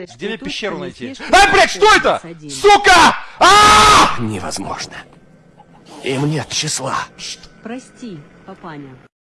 Где мне пещеру найти? Ай, блядь, что это? Сука! А! Невозможно. Им нет числа. Прости, папаня.